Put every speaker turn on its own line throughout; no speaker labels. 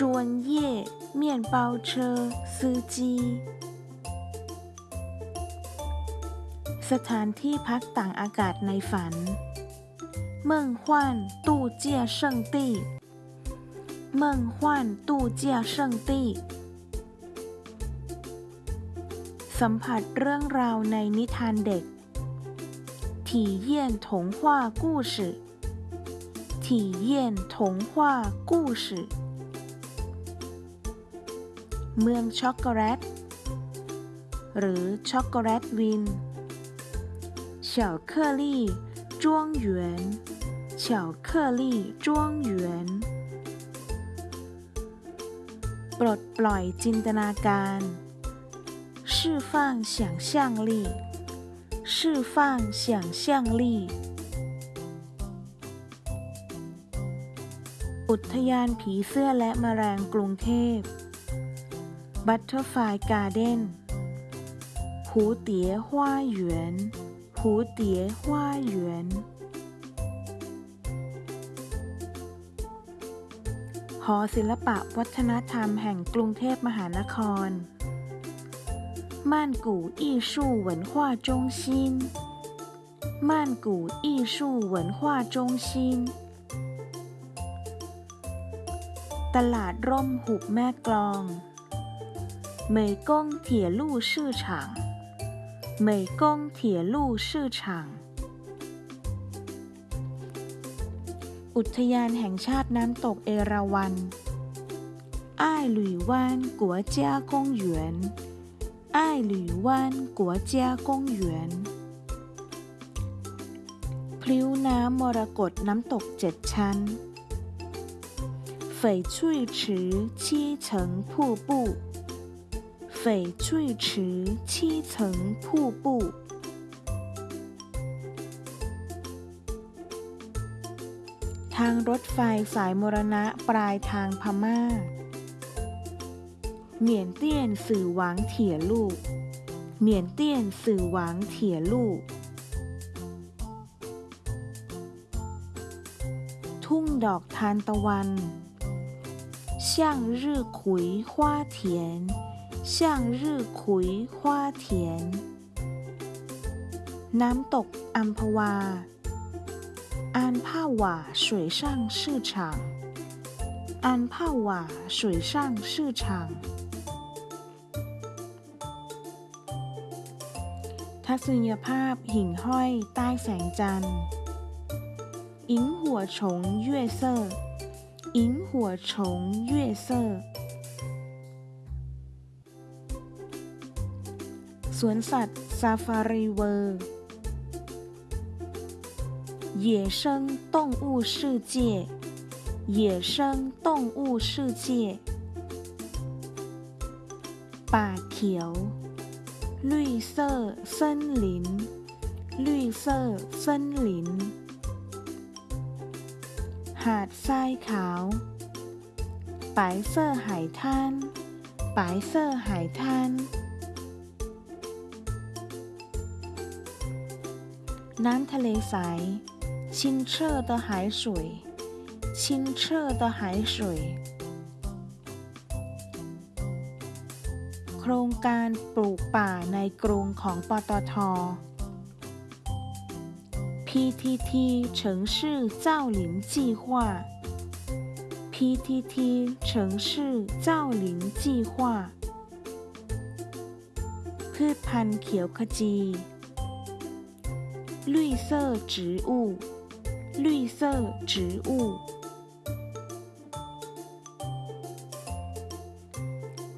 专业面包车司机สถานที่พักต่างอากาศในฝัน เมืองฮวานตู้เจียเซิงตี้เมืองฮวานตู้เจียเซิงตี้สัมผัสเรื่องราวในนิทานเด็ก体验童话故事体验童话故事เ มืองช็อกโกแลต หรือช็อกโกแลตวิน巧克力庄园巧克力庄园ปลดปล่อยจินตนาการ释放想象力释放想象力อุทยานผีเสื้อและแมลงกรุงเทพ Butterfly Garden 蝴蝶花园蝴蝶花园หอศิลปะวัฒนธรรมแห่งกรุงเทพมหานคร曼谷艺术文化中心曼谷艺术文化中心ตลาดร่มหุบแม่กลอง 美工铁路市场美工铁路市场อุทยานแห่งชาติน้ำตกเอราวัณอ้ายหลุยว่านกัวเจ้ากงหยวนอ้ายหลุยว่านกัวเจ้ากงหยวนพลิ้วน้ำมรกตน้ำตกเจ็ดชั้น翡翠池七层瀑布 翡翠池七层瀑布ทางรถไฟสายมรณะปลายทางพม่าเหมียนเตี้ยนสื่อหวังเถี่ยลูกเหมียนเตี้ยนสื่อหวังเถี่ยลูก ทุ่งดอกทานตะวัน向日葵花田 向日葵花田น้ำตกอัมพวา安帕瓦水上市场安帕瓦水上市场ทัศนียภาพหิ่งห้อยใต้แสงจันทร์萤火虫月色萤火虫月色 สวนสัตว์ซาฟารีเวิร์野生动物世界野生动物世界ป่าเขียว绿色森林绿色森林หาดทรายขาว白色海滩白色海滩 น้ำทะเลใส清澈的海水清澈的海水โครงการปลูกป่าในกรุงของปตท PTT 城市造林计划 PTT 城市造林计划พืชพันธุ์เขียวขจี 绿色植物绿色植物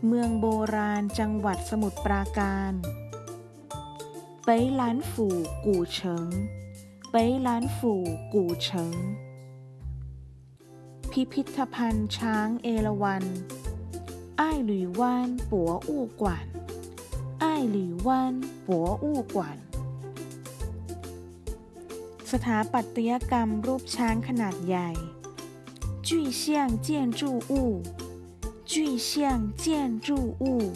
เมืองโบราณจังหวัดสมุทรปราการไปล้านฝู่กู่เฉิงไปล้านฝู่กู่เฉิง พิพิธภัณฑ์ช้างเอราวัณ 爱侣湾博物馆爱侣湾博物馆 สถาปัตยกรรมรูปช้างขนาดใหญ่具象建筑物具象建筑物